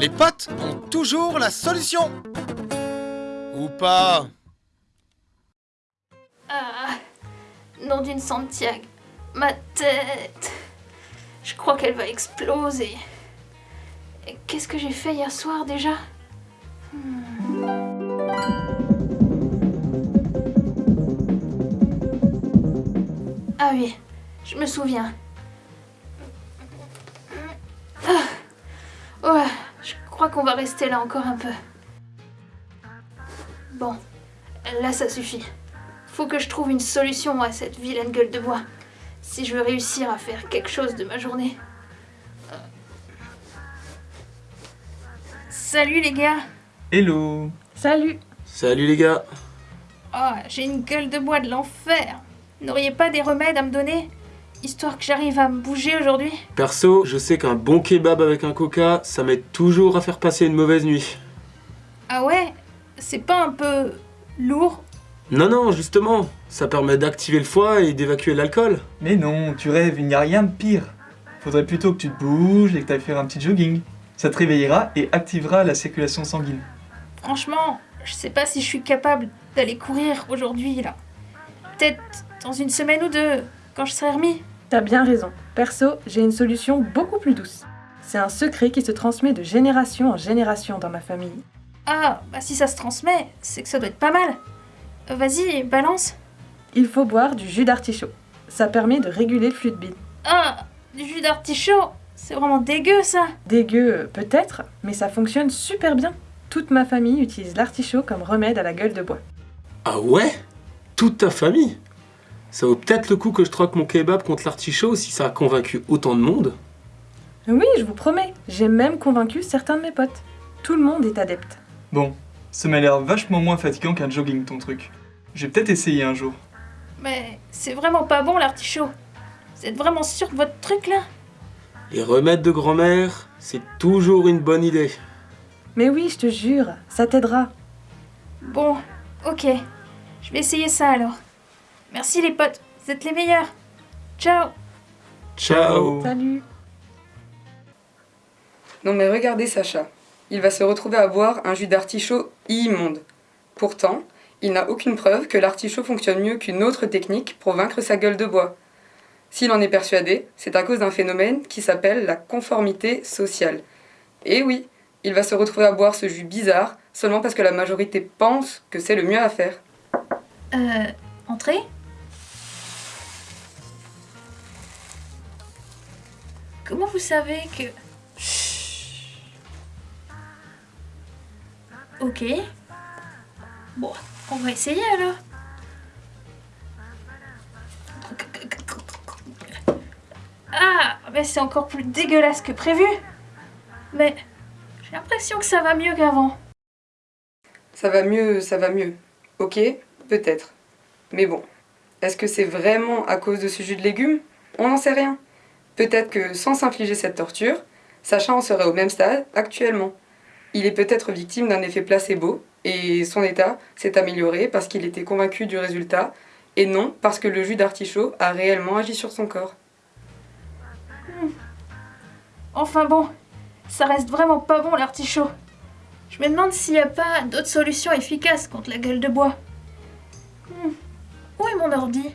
Les potes ont toujours la solution Ou pas Ah, d'une Santiago. Ma tête. Je crois qu'elle va exploser. Qu'est-ce que j'ai fait hier soir déjà? Hmm. Ah oui, je me souviens. Crois qu'on va rester là encore un peu. Bon, là ça suffit. Faut que je trouve une solution à cette vilaine gueule de bois. Si je veux réussir à faire quelque chose de ma journée. Euh. Salut les gars Hello Salut Salut les gars Oh, j'ai une gueule de bois de l'enfer N'auriez pas des remèdes à me donner? Histoire que j'arrive à me bouger aujourd'hui Perso, je sais qu'un bon kebab avec un coca, ça m'aide toujours à faire passer une mauvaise nuit. Ah ouais? C'est pas un peu lourd? Non, non, justement, ça permet d'activer le foie et d'évacuer l'alcool. Mais non, tu rêves, il n'y a rien de pire. Faudrait plutôt que tu te bouges et que tu ailles faire un petit jogging. Ça te réveillera et activera la circulation sanguine. Franchement, je sais pas si je suis capable d'aller courir aujourd'hui là. Peut-être dans une semaine ou deux, quand je serai remis. T'as bien raison. Perso, j'ai une solution beaucoup plus douce. C'est un secret qui se transmet de génération en génération dans ma famille. Ah, bah si ça se transmet, c'est que ça doit être pas mal. Euh, Vas-y, balance. Il faut boire du jus d'artichaut. Ça permet de réguler le flux de bile. Ah, du jus d'artichaut C'est vraiment dégueu ça Dégueu, euh, peut-être, mais ça fonctionne super bien. Toute ma famille utilise l'artichaut comme remède à la gueule de bois. Ah ouais? Toute ta famille? Ça vaut peut-être le coup que je troque mon kebab contre l'artichaut si ça a convaincu autant de monde. Oui, je vous promets, j'ai même convaincu certains de mes potes. Tout le monde est adepte. Bon, ça m'a l'air vachement moins fatigant qu'un jogging ton truc. Je vais peut-être essayer un jour. Mais c'est vraiment pas bon l'artichaut. Vous êtes vraiment sûr de votre truc là? Les remèdes de grand-mère, c'est toujours une bonne idée. Mais oui, je te jure, ça t'aidera. Bon, ok. Je vais essayer ça alors. Merci les potes, vous êtes les meilleurs. Ciao Ciao Salut Non mais regardez Sacha, il va se retrouver à boire un jus d'artichaut immonde. Pourtant, il n'a aucune preuve que l'artichaut fonctionne mieux qu'une autre technique pour vaincre sa gueule de bois. S'il en est persuadé, c'est à cause d'un phénomène qui s'appelle la conformité sociale. Et oui, il va se retrouver à boire ce jus bizarre seulement parce que la majorité pense que c'est le mieux à faire. Euh, entrez Comment vous savez que... Ok. Bon, on va essayer alors. Ah, mais c'est encore plus dégueulasse que prévu. Mais j'ai l'impression que ça va mieux qu'avant. Ça va mieux, ça va mieux. Ok, peut-être. Mais bon, est-ce que c'est vraiment à cause de ce jus de légumes? On n'en sait rien. Peut-être que sans s'infliger cette torture, Sacha en serait au même stade actuellement. Il est peut-être victime d'un effet placebo et son état s'est amélioré parce qu'il était convaincu du résultat et non parce que le jus d'artichaut a réellement agi sur son corps. Enfin bon, ça reste vraiment pas bon l'artichaut. Je me demande s'il n'y a pas d'autres solutions efficaces contre la gueule de bois. Hmm. Où est mon ordi?